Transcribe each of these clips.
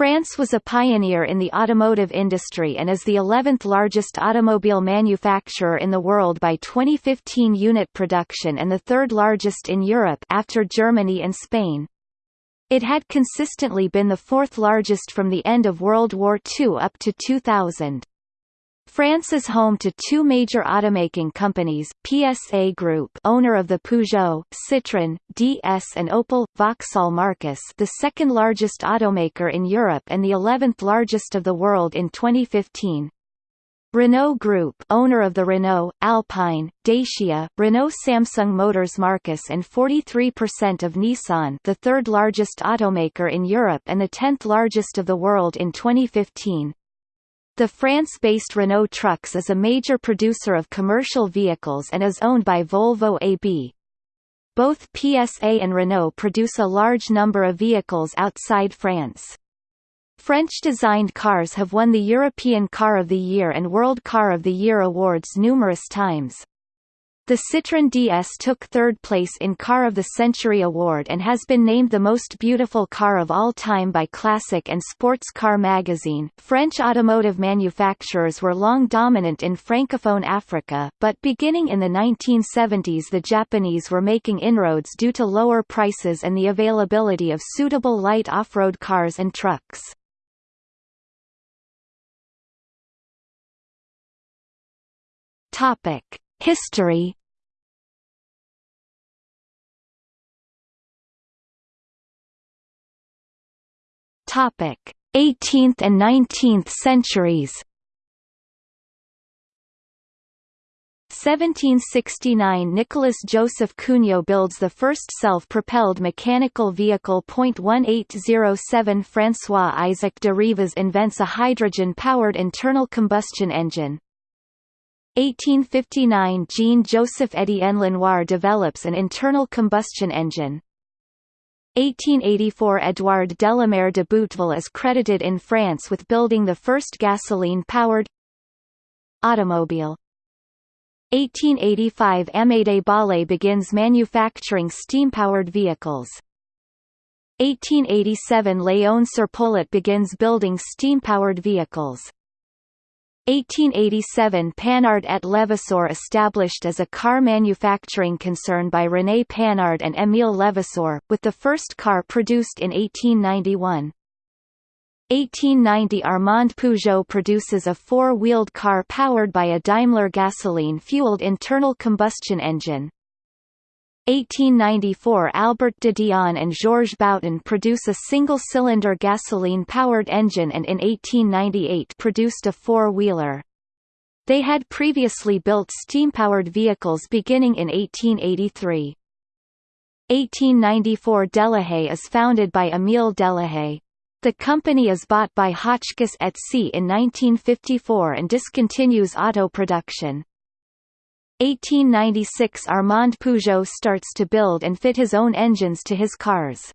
France was a pioneer in the automotive industry and is the 11th largest automobile manufacturer in the world by 2015 unit production and the third largest in Europe after Germany and Spain. It had consistently been the fourth largest from the end of World War II up to 2000. France is home to two major automaking companies, PSA Group owner of the Peugeot, Citroën, DS and Opel, Vauxhall Marques the second largest automaker in Europe and the 11th largest of the world in 2015. Renault Group owner of the Renault, Alpine, Dacia, Renault Samsung Motors Marques and 43% of Nissan the third largest automaker in Europe and the 10th largest of the world in 2015. The France-based Renault Trucks is a major producer of commercial vehicles and is owned by Volvo AB. Both PSA and Renault produce a large number of vehicles outside France. French-designed cars have won the European Car of the Year and World Car of the Year awards numerous times. The Citroën DS took third place in Car of the Century award and has been named the most beautiful car of all time by Classic and Sports Car magazine. French automotive manufacturers were long dominant in Francophone Africa, but beginning in the 1970s the Japanese were making inroads due to lower prices and the availability of suitable light off-road cars and trucks. Topic: History Topic: 18th and 19th centuries. 1769 Nicholas Joseph Cugnot builds the first self-propelled mechanical vehicle. 1807 François Isaac de Rivaz invents a hydrogen-powered internal combustion engine. 1859 Jean-Joseph Étienne Lenoir develops an internal combustion engine. 1884 Édouard Delamare-Deboutteville is credited in France with building the first gasoline-powered automobile. 1885 Amédée Bollée begins manufacturing steam-powered vehicles. 1887 Léon Serpollet begins building steam-powered vehicles. 1887 Panhard et Levasseur established as a car manufacturing concern by René Panhard and Émile Levasseur, with the first car produced in 1891. 1890 Armand Peugeot produces a four-wheeled car powered by a Daimler gasoline-fueled internal combustion engine. 1894 Albert de Dion and Georges Bouton produce a single-cylinder gasoline-powered engine and in 1898 produced a four-wheeler. They had previously built steam-powered vehicles beginning in 1883. 1894 Delahaye is founded by Émile Delahaye. The company is bought by Hotchkiss et Cie in 1954 and discontinues auto production. 1896 Armand Peugeot starts to build and fit his own engines to his cars.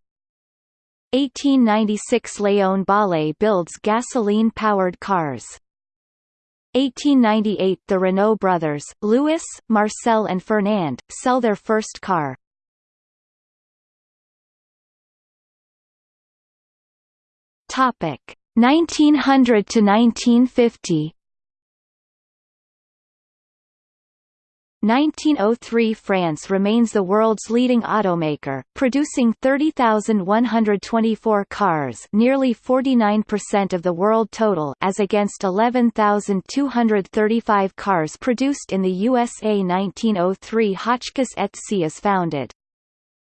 1896 Léon Bollée builds gasoline-powered cars. 1898 The Renault brothers, Louis, Marcel and Fernand, sell their first car. Topic 1900 to 1950 1903 France remains the world's leading automaker, producing 30,124 cars nearly 49% of the world total as against 11,235 cars produced in the USA 1903 Hotchkiss et is founded.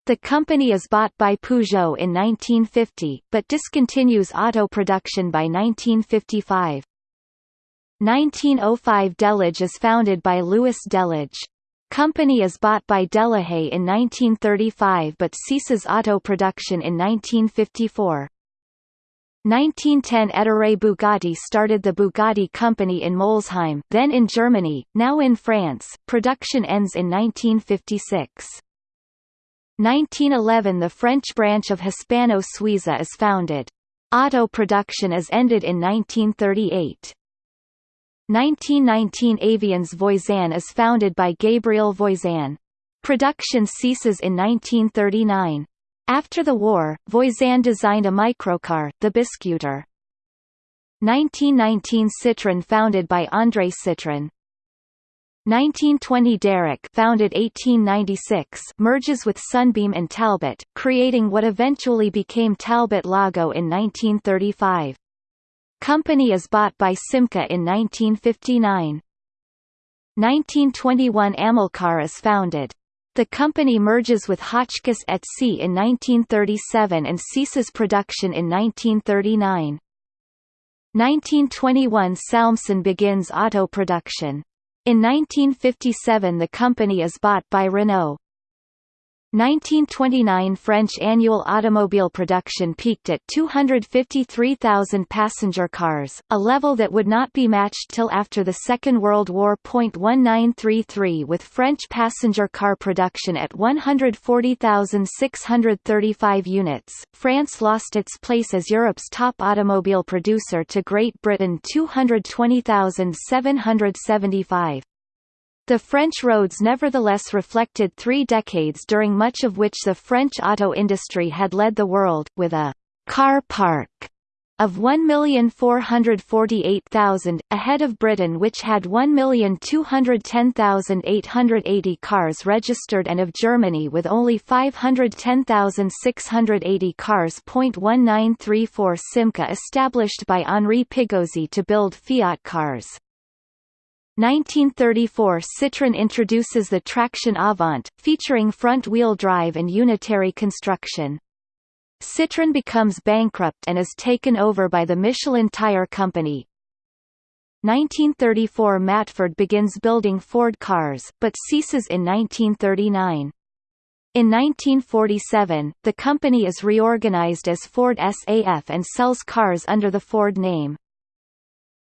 The company is bought by Peugeot in 1950, but discontinues auto production by 1955. 1905 Delage is founded by Louis Delage. Company is bought by Delahaye in 1935 but ceases auto production in 1954. 1910 Ettore Bugatti started the Bugatti Company in Molsheim then in Germany, now in France, production ends in 1956. 1911 The French branch of Hispano Suiza is founded. Auto production is ended in 1938. 1919 Avions Voisin is founded by Gabriel Voisin. Production ceases in 1939. After the war, Voisin designed a microcar, the Biscuiter. 1919 Citroën founded by André Citroën. 1920 Darracq founded 1896 merges with Sunbeam and Talbot, creating what eventually became Talbot Lago in 1935. Company is bought by Simca in 1959. 1921 Amilcar is founded. The company merges with Hotchkiss et Cie in 1937 and ceases production in 1939. 1921 Salmson begins auto production. In 1957 the company is bought by Renault. 1929 French annual automobile production peaked at 253,000 passenger cars, a level that would not be matched till after the Second World War. 1933 with French passenger car production at 140,635 units, France lost its place as Europe's top automobile producer to Great Britain 220,775. The French roads nevertheless reflected three decades during much of which the French auto industry had led the world, with a «car park» of 1,448,000, ahead of Britain which had 1,210,880 cars registered and of Germany with only 510,680 cars. 1934 Simca established by Henri Pigozzi to build Fiat cars. 1934 Citroën introduces the Traction Avant, featuring front-wheel drive and unitary construction. Citroën becomes bankrupt and is taken over by the Michelin Tire Company. 1934 Matford begins building Ford cars, but ceases in 1939. In 1947, the company is reorganized as Ford SAF and sells cars under the Ford name.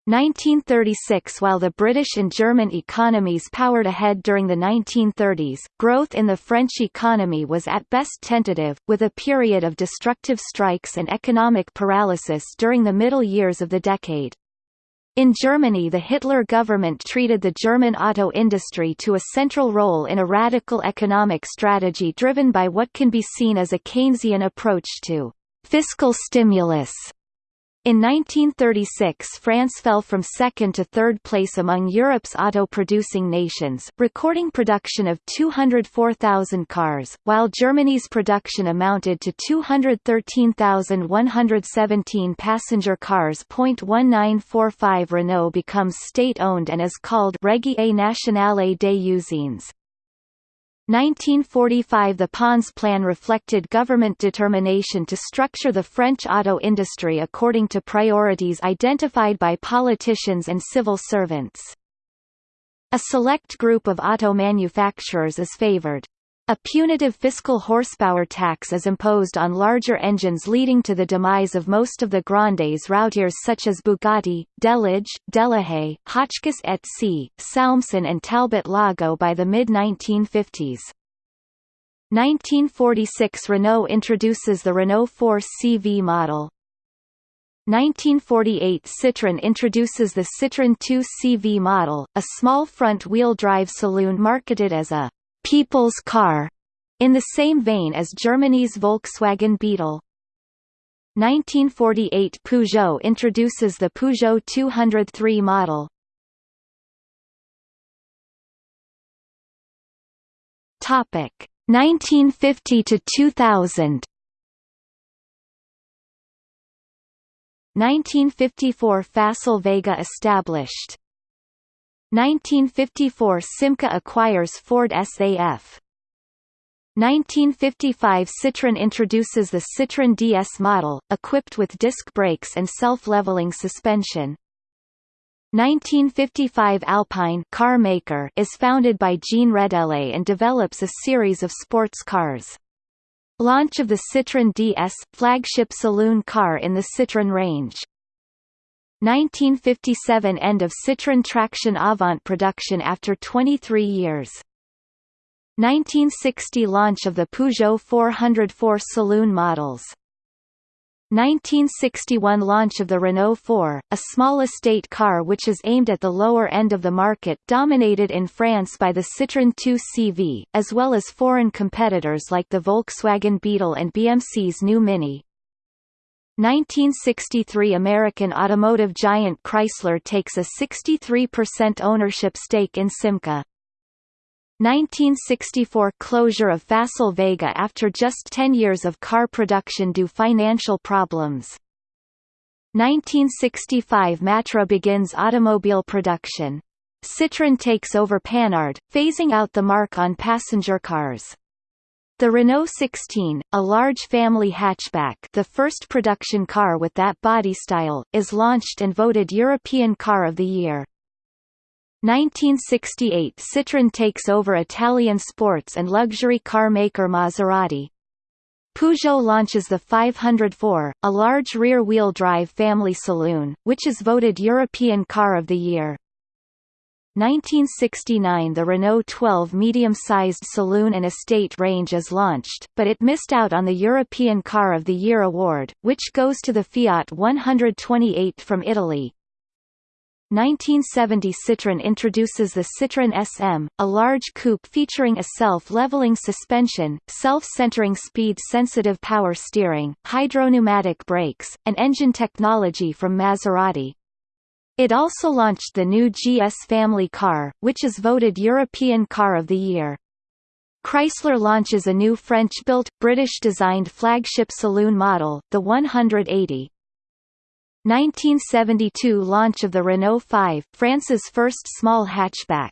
1936 While the British and German economies powered ahead during the 1930s, growth in the French economy was at best tentative, with a period of destructive strikes and economic paralysis during the middle years of the decade. In Germany the Hitler government treated the German auto industry to a central role in a radical economic strategy driven by what can be seen as a Keynesian approach to fiscal stimulus in 1936 France fell from second to third place among Europe's auto-producing nations, recording production of 204,000 cars, while Germany's production amounted to 213,117 passenger cars. 1945 Renault becomes state-owned and is called Régie Nationale des Usines. 1945 The Pons Plan reflected government determination to structure the French auto industry according to priorities identified by politicians and civil servants. A select group of auto manufacturers is favored. A punitive fiscal horsepower tax is imposed on larger engines leading to the demise of most of the Grandes routiers such as Bugatti, Delage, Delahaye, Hotchkiss et Cie, Salmson and Talbot Lago by the mid-1950s. 1946 Renault introduces the Renault 4 CV model. 1948 Citroën introduces the Citroën 2 CV model, a small front-wheel drive saloon marketed as a «people's car», in the same vein as Germany's Volkswagen Beetle. 1948 Peugeot introduces the Peugeot 203 model. Topic 1950 to 2000 1954 Facel Vega established 1954 Simca acquires Ford SAF 1955 Citroën introduces the Citroën DS model, equipped with disc brakes and self-leveling suspension. 1955 Alpine car maker is founded by Jean Rédélé and develops a series of sports cars. Launch of the Citroën DS, flagship saloon car in the Citroën range. 1957 – End of Citroën Traction Avant production after 23 years. 1960 – Launch of the Peugeot 404 saloon models 1961 launch of the Renault 4, a small estate car which is aimed at the lower end of the market dominated in France by the Citroën 2 CV, as well as foreign competitors like the Volkswagen Beetle and BMC's new Mini. 1963 American automotive giant Chrysler takes a 63% ownership stake in Simca. 1964 closure of Facel Vega after just 10 years of car production due financial problems. 1965 Matra begins automobile production. Citroën takes over Panhard, phasing out the mark on passenger cars. The Renault 16, a large family hatchback the first production car with that body style, is launched and voted European Car of the Year. 1968 Citroën takes over Italian sports and luxury car maker Maserati. Peugeot launches the 504, a large rear-wheel drive family saloon, which is voted European Car of the Year. 1969 The Renault 12 medium-sized saloon and estate range is launched, but it missed out on the European Car of the Year award, which goes to the Fiat 128 from Italy. 1970 Citroën introduces the Citroën SM, a large coupe featuring a self-leveling suspension, self-centering speed-sensitive power steering, hydropneumatic brakes, and engine technology from Maserati. It also launched the new GS family car, which is voted European Car of the Year. Chrysler launches a new French-built, British-designed flagship saloon model, the 180. 1972 launch of the Renault 5, France's first small hatchback.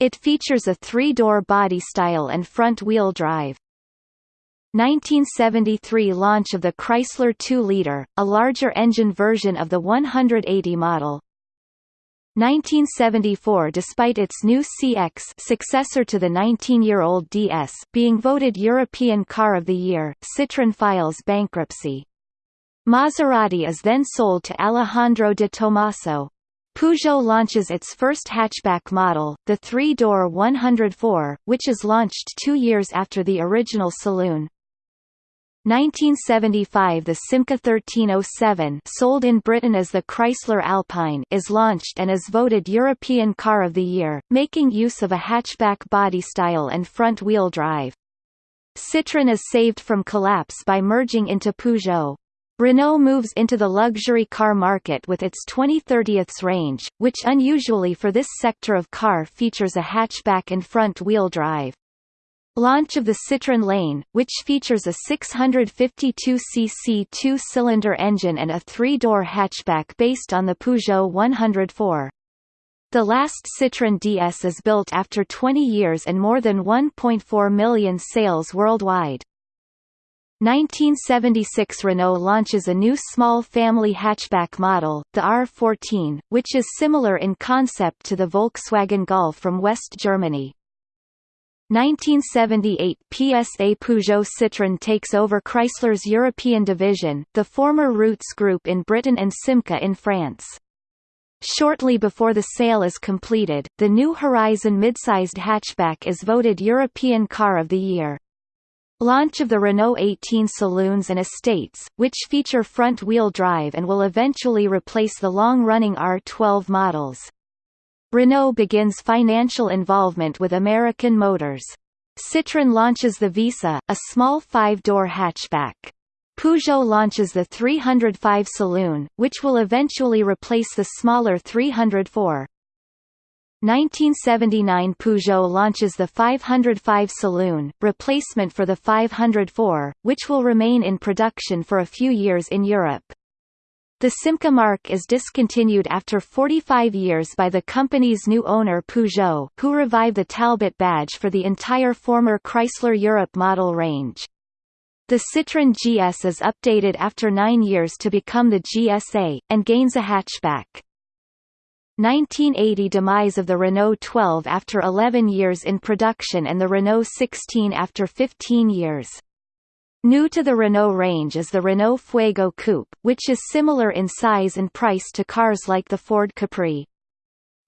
It features a three-door body style and front-wheel drive. 1973 launch of the Chrysler 2-liter, a larger engine version of the 180 model. 1974 Despite its new CX successor to the 19-year-old DS being voted European Car of the Year, Citroën files bankruptcy. Maserati is then sold to Alejandro de Tomaso. Peugeot launches its first hatchback model, the three-door 104, which is launched two years after the original saloon. 1975 The Simca 1307 sold in Britain as the Chrysler Alpine is launched and is voted European Car of the Year, making use of a hatchback body style and front-wheel drive. Citroën is saved from collapse by merging into Peugeot. Renault moves into the luxury car market with its 2030s range, which unusually for this sector of car features a hatchback and front-wheel drive. Launch of the Citroën LN, which features a 652cc two-cylinder engine and a three-door hatchback based on the Peugeot 104. The last Citroën DS is built after 20 years and more than 1.4 million sales worldwide. 1976 Renault launches a new small family hatchback model, the R14, which is similar in concept to the Volkswagen Golf from West Germany. 1978 PSA Peugeot Citroën takes over Chrysler's European division, the former Rootes Group in Britain and Simca in France. Shortly before the sale is completed, the new Horizon mid-sized hatchback is voted European Car of the Year. Launch of the Renault 18 saloons and estates, which feature front-wheel drive and will eventually replace the long-running R12 models. Renault begins financial involvement with American Motors. Citroën launches the Visa, a small five-door hatchback. Peugeot launches the 305 Saloon, which will eventually replace the smaller 304. 1979 Peugeot launches the 505 Saloon, replacement for the 504, which will remain in production for a few years in Europe. The Simca mark is discontinued after 45 years by the company's new owner Peugeot, who revived the Talbot badge for the entire former Chrysler Europe model range. The Citroën GS is updated after nine years to become the GSA, and gains a hatchback. 1980 demise of the Renault 12 after 11 years in production and the Renault 16 after 15 years. New to the Renault range is the Renault Fuego Coupe, which is similar in size and price to cars like the Ford Capri.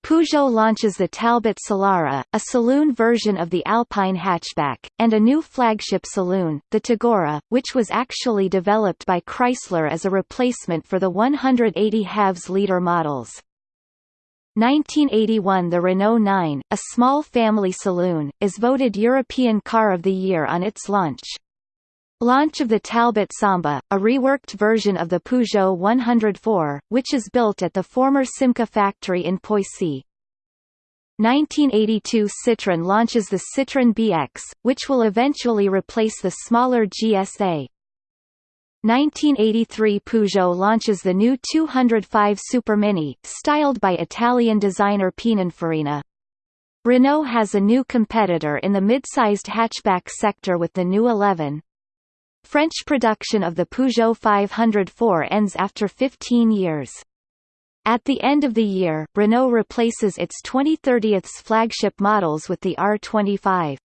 Peugeot launches the Talbot Solara, a saloon version of the Alpine hatchback, and a new flagship saloon, the Tagora, which was actually developed by Chrysler as a replacement for the 180 halves liter models. 1981 The Renault 9, a small family saloon, is voted European Car of the Year on its launch. Launch of the Talbot Samba, a reworked version of the Peugeot 104, which is built at the former Simca factory in Poissy. 1982 Citroën launches the Citroën BX, which will eventually replace the smaller GSA. 1983 Peugeot launches the new 205 Supermini, styled by Italian designer Pininfarina. Renault has a new competitor in the mid-sized hatchback sector with the new 11. French production of the Peugeot 504 ends after 15 years. At the end of the year, Renault replaces its 2030's flagship models with the R25.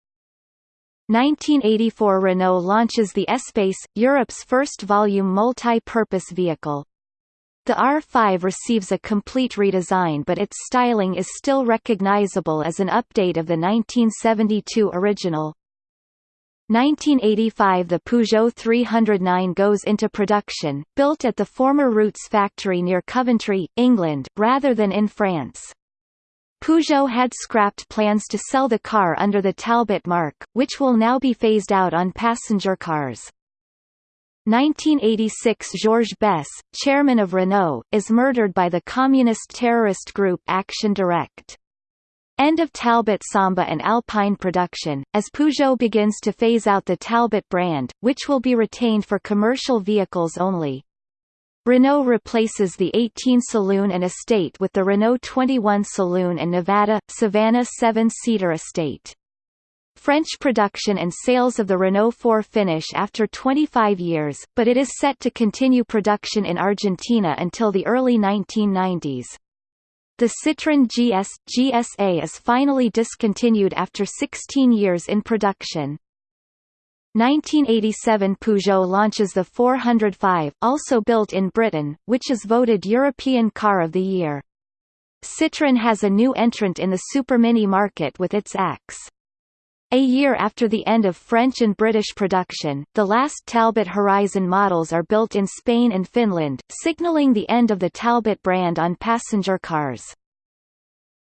1984 Renault launches the Espace, Europe's first volume multi-purpose vehicle. The R5 receives a complete redesign but its styling is still recognizable as an update of the 1972 original. 1985 The Peugeot 309 goes into production, built at the former Rootes factory near Coventry, England, rather than in France. Peugeot had scrapped plans to sell the car under the Talbot mark, which will now be phased out on passenger cars. 1986 Georges Besse, chairman of Renault, is murdered by the communist terrorist group Action Directe. End of Talbot Samba and Alpine production, as Peugeot begins to phase out the Talbot brand, which will be retained for commercial vehicles only. Renault replaces the 18 Saloon and Estate with the Renault 21 Saloon and Nevada, Savannah 7-seater Estate. French production and sales of the Renault 4 finish after 25 years, but it is set to continue production in Argentina until the early 1990s. The Citroën GS GSA is finally discontinued after 16 years in production. 1987 Peugeot launches the 405, also built in Britain, which is voted European Car of the Year. Citroën has a new entrant in the Supermini market with its AX. A year after the end of French and British production, the last Talbot Horizon models are built in Spain and Finland, signaling the end of the Talbot brand on passenger cars.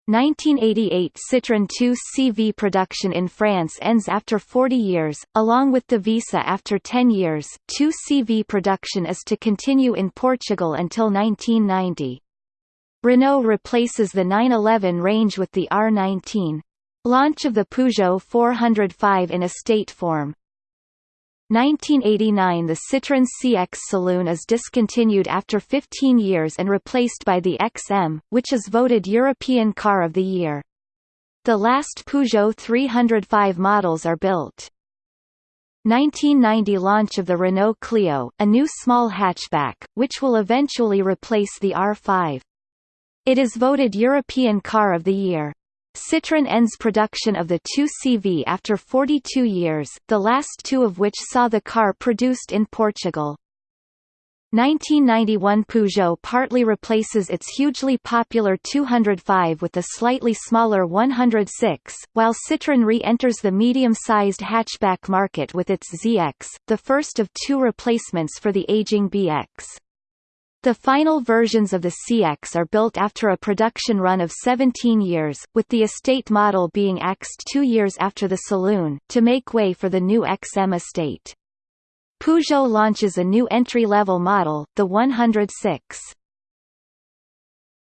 1988 Citroën 2CV production in France ends after 40 years, along with the Visa after 10 years. 2CV production is to continue in Portugal until 1990. Renault replaces the 911 range with the R19. Launch of the Peugeot 405 in estate form 1989 The Citroën CX Saloon is discontinued after 15 years and replaced by the XM, which is voted European Car of the Year. The last Peugeot 305 models are built. 1990 launch of the Renault Clio, a new small hatchback, which will eventually replace the R5. It is voted European Car of the Year. Citroën ends production of the 2CV after 42 years, the last two of which saw the car produced in Portugal. 1991 Peugeot partly replaces its hugely popular 205 with the slightly smaller 106, while Citroën re-enters the medium-sized hatchback market with its ZX, the first of two replacements for the aging BX. The final versions of the CX are built after a production run of 17 years, with the estate model being axed two years after the saloon, to make way for the new XM estate. Peugeot launches a new entry-level model, the 106.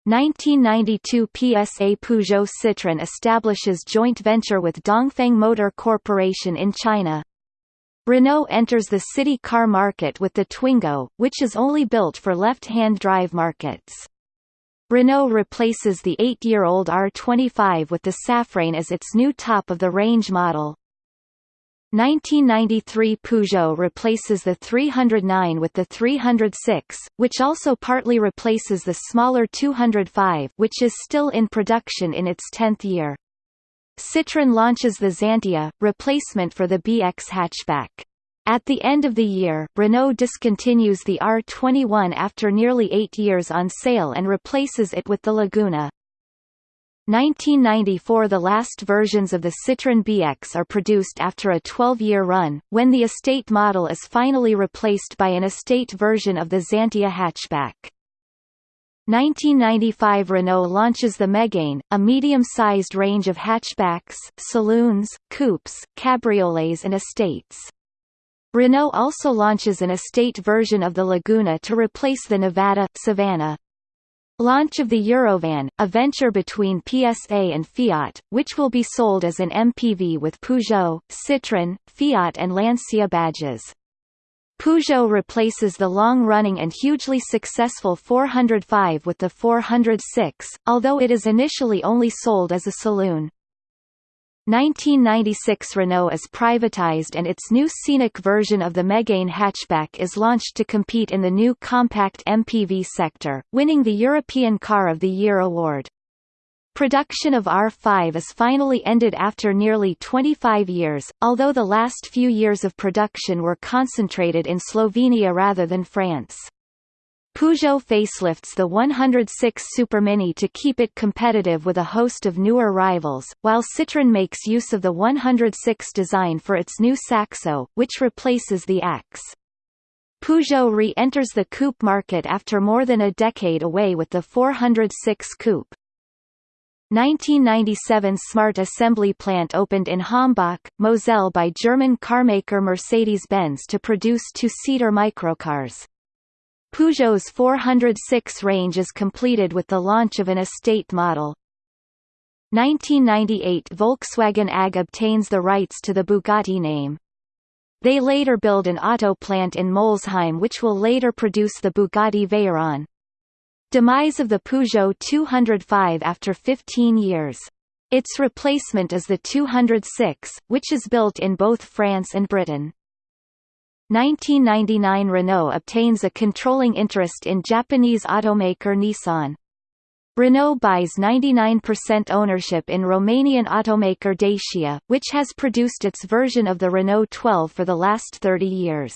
1992 PSA Peugeot Citroën establishes joint venture with Dongfeng Motor Corporation in China. Renault enters the city car market with the Twingo, which is only built for left-hand drive markets. Renault replaces the eight-year-old R25 with the Safrane as its new top-of-the-range model. 1993 Peugeot replaces the 309 with the 306, which also partly replaces the smaller 205 which is still in production in its 10th year. Citroën launches the Xantia, replacement for the BX hatchback. At the end of the year, Renault discontinues the R21 after nearly eight years on sale and replaces it with the Laguna. 1994 The last versions of the Citroën BX are produced after a 12-year run, when the estate model is finally replaced by an estate version of the Xantia hatchback. 1995 Renault launches the Megane, a medium-sized range of hatchbacks, saloons, coupes, cabriolets and estates. Renault also launches an estate version of the Laguna to replace the Nevada, Savannah. Launch of the Eurovan, a venture between PSA and Fiat, which will be sold as an MPV with Peugeot, Citroën, Fiat and Lancia badges. Peugeot replaces the long-running and hugely successful 405 with the 406, although it is initially only sold as a saloon. 1996 Renault is privatized and its new Scénic version of the Megane hatchback is launched to compete in the new compact MPV sector, winning the European Car of the Year award. Production of R5 is finally ended after nearly 25 years, although the last few years of production were concentrated in Slovenia rather than France. Peugeot facelifts the 106 Supermini to keep it competitive with a host of newer rivals, while Citroën makes use of the 106 design for its new Saxo, which replaces the AX. Peugeot re-enters the coupe market after more than a decade away with the 406 coupe. 1997 Smart Assembly Plant opened in Hambach, Moselle by German carmaker Mercedes-Benz to produce two-seater microcars. Peugeot's 406 range is completed with the launch of an estate model. 1998 Volkswagen AG obtains the rights to the Bugatti name. They later build an auto plant in Molsheim which will later produce the Bugatti Veyron. Demise of the Peugeot 205 after 15 years. Its replacement is the 206, which is built in both France and Britain. 1999 Renault obtains a controlling interest in Japanese automaker Nissan. Renault buys 99% ownership in Romanian automaker Dacia, which has produced its version of the Renault 12 for the last 30 years.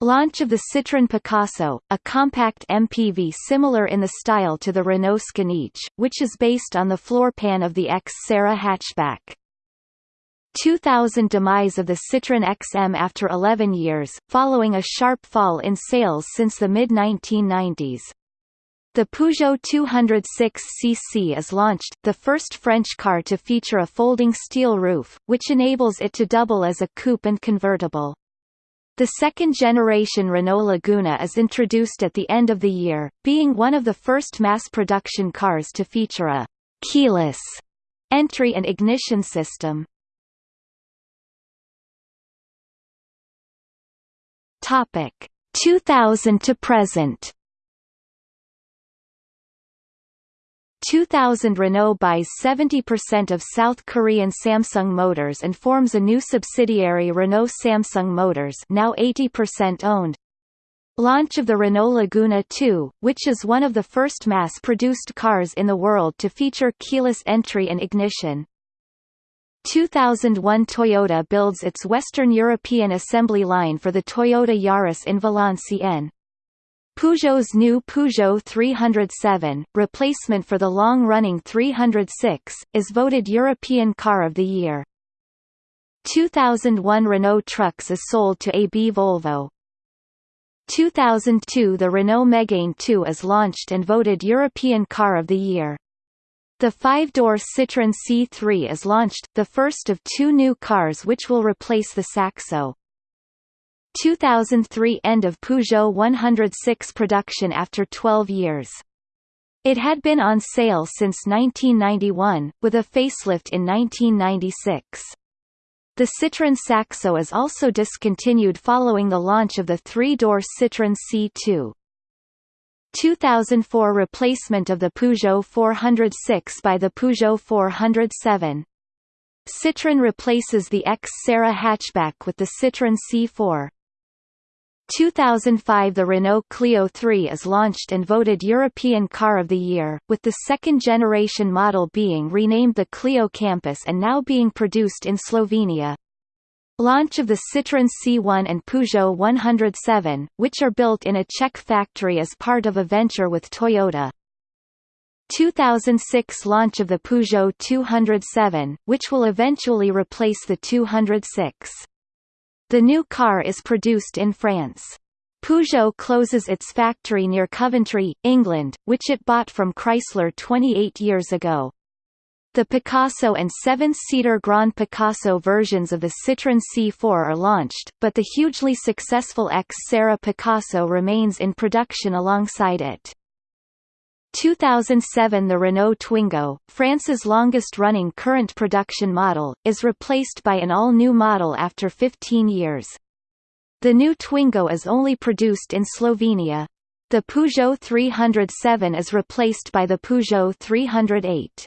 Launch of the Citroën Picasso, a compact MPV similar in the style to the Renault Scénic, which is based on the floor pan of the X Serra hatchback. 2000 demise of the Citroën XM after 11 years, following a sharp fall in sales since the mid-1990s. The Peugeot 206cc is launched, the first French car to feature a folding steel roof, which enables it to double as a coupe and convertible. The second-generation Renault Laguna is introduced at the end of the year, being one of the first mass-production cars to feature a «keyless» entry and ignition system. Topic 2000 to present 2000 Renault buys 70% of South Korean Samsung Motors and forms a new subsidiary Renault Samsung Motors now 80% owned. Launch of the Renault Laguna 2, which is one of the first mass-produced cars in the world to feature keyless entry and ignition. 2001 Toyota builds its Western European assembly line for the Toyota Yaris in Valenciennes. Peugeot's new Peugeot 307, replacement for the long-running 306, is voted European Car of the Year. 2001 Renault Trucks is sold to AB Volvo. 2002 The Renault Megane 2 is launched and voted European Car of the Year. The five-door Citroën C3 is launched, the first of two new cars which will replace the Saxo. 2003 End of Peugeot 106 production after 12 years. It had been on sale since 1991, with a facelift in 1996. The Citroën Saxo is also discontinued following the launch of the three-door Citroën C2. 2004 replacement of the Peugeot 406 by the Peugeot 407. Citroën replaces the X Serra hatchback with the Citroën C4. 2005 The Renault Clio 3 is launched and voted European Car of the Year, with the second-generation model being renamed the Clio Campus and now being produced in Slovenia. Launch of the Citroën C1 and Peugeot 107, which are built in a Czech factory as part of a venture with Toyota. 2006 launch of the Peugeot 207, which will eventually replace the 206. The new car is produced in France. Peugeot closes its factory near Coventry, England, which it bought from Chrysler 28 years ago. The Picasso and seven-seater Grand Picasso versions of the Citroën C4 are launched, but the hugely successful X Serra Picasso remains in production alongside it. 2007 The Renault Twingo, France's longest-running current production model, is replaced by an all-new model after 15 years. The new Twingo is only produced in Slovenia. The Peugeot 307 is replaced by the Peugeot 308.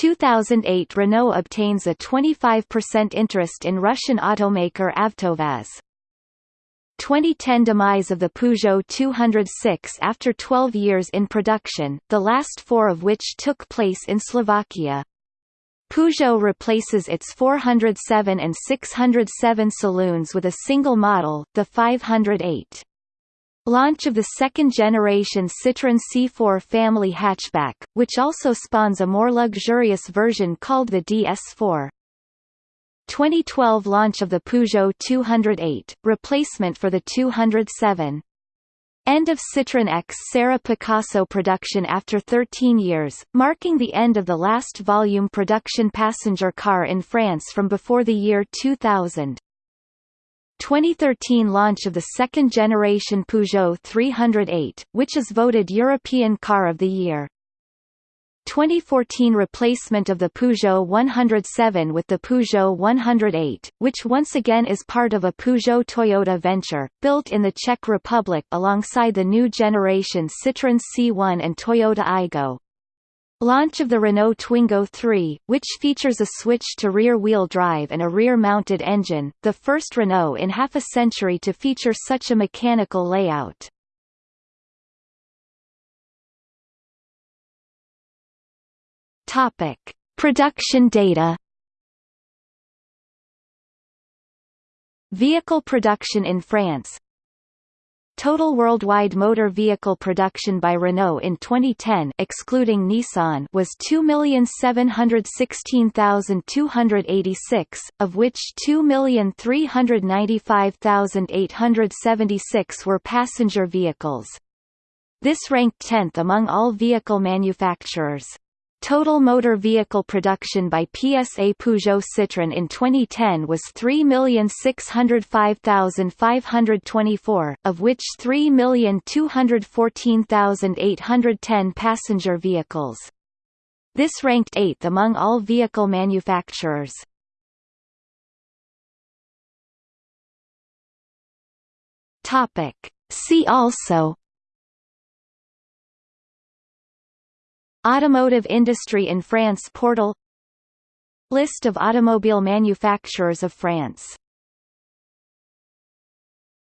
2008 Renault obtains a 25% interest in Russian automaker Avtovaz. 2010 demise of the Peugeot 206 after 12 years in production, the last four of which took place in Slovakia. Peugeot replaces its 407 and 607 saloons with a single model, the 508. Launch of the second-generation Citroën C4 family hatchback, which also spawns a more luxurious version called the DS4. 2012 launch of the Peugeot 208, replacement for the 207. End of Citroën X Serra Picasso production after 13 years, marking the end of the last volume production passenger car in France from before the year 2000. 2013 launch of the second-generation Peugeot 308, which is voted European Car of the Year. 2014 replacement of the Peugeot 107 with the Peugeot 108, which once again is part of a Peugeot-Toyota venture, built in the Czech Republic alongside the new generation Citroën C1 and Toyota Aygo. Launch of the Renault Twingo 3, which features a switch to rear-wheel drive and a rear-mounted engine, the first Renault in half a century to feature such a mechanical layout. Topic: Production data. Vehicle production in France Total worldwide motor vehicle production by Renault in 2010 excluding Nissan was 2,716,286, of which 2,395,876 were passenger vehicles. This ranked 10th among all vehicle manufacturers. Total motor vehicle production by PSA Peugeot Citroën in 2010 was 3,605,524, of which 3,214,810 passenger vehicles. This ranked 8th among all vehicle manufacturers. Topic. See also Automotive industry in France Portal. List of automobile manufacturers of France